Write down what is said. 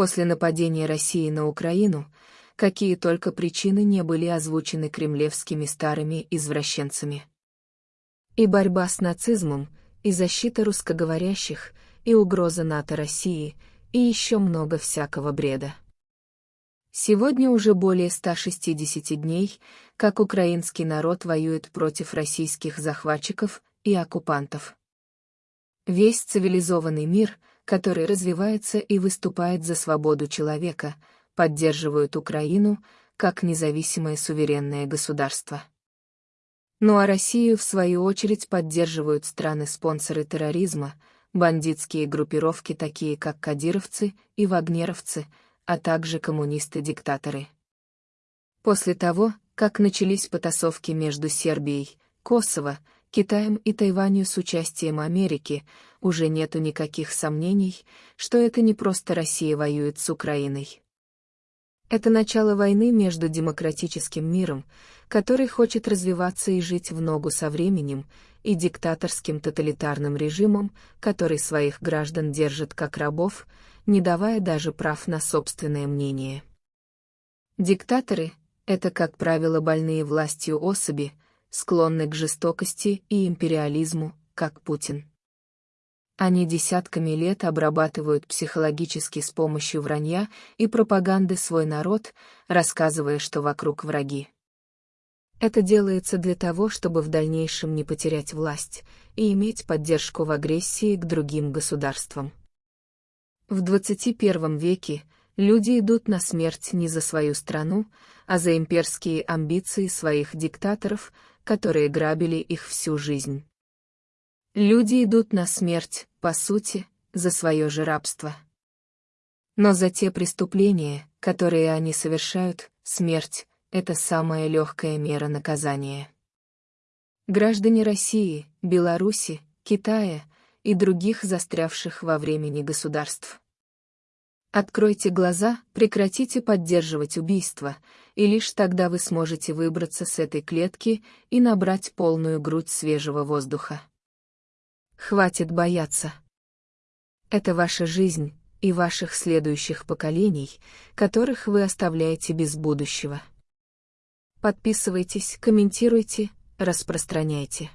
После нападения России на Украину, какие только причины не были озвучены кремлевскими старыми извращенцами. И борьба с нацизмом, и защита русскоговорящих, и угроза НАТО России, и еще много всякого бреда. Сегодня уже более 160 дней, как украинский народ воюет против российских захватчиков и оккупантов. Весь цивилизованный мир, который развивается и выступает за свободу человека, поддерживает Украину как независимое суверенное государство. Ну а Россию, в свою очередь, поддерживают страны-спонсоры терроризма, бандитские группировки, такие как кадировцы и вагнеровцы, а также коммунисты-диктаторы. После того, как начались потасовки между Сербией, Косово, Китаем и Тайванью с участием Америки, уже нету никаких сомнений, что это не просто Россия воюет с Украиной. Это начало войны между демократическим миром, который хочет развиваться и жить в ногу со временем, и диктаторским тоталитарным режимом, который своих граждан держит как рабов, не давая даже прав на собственное мнение. Диктаторы — это, как правило, больные властью особи, склонны к жестокости и империализму, как Путин. Они десятками лет обрабатывают психологически с помощью вранья и пропаганды свой народ, рассказывая, что вокруг враги. Это делается для того, чтобы в дальнейшем не потерять власть и иметь поддержку в агрессии к другим государствам. В 21 веке люди идут на смерть не за свою страну, а за имперские амбиции своих диктаторов, которые грабили их всю жизнь. Люди идут на смерть, по сути, за свое же рабство. Но за те преступления, которые они совершают, смерть — это самая легкая мера наказания. Граждане России, Беларуси, Китая и других застрявших во времени государств. Откройте глаза, прекратите поддерживать убийство, и лишь тогда вы сможете выбраться с этой клетки и набрать полную грудь свежего воздуха. Хватит бояться. Это ваша жизнь и ваших следующих поколений, которых вы оставляете без будущего. Подписывайтесь, комментируйте, распространяйте.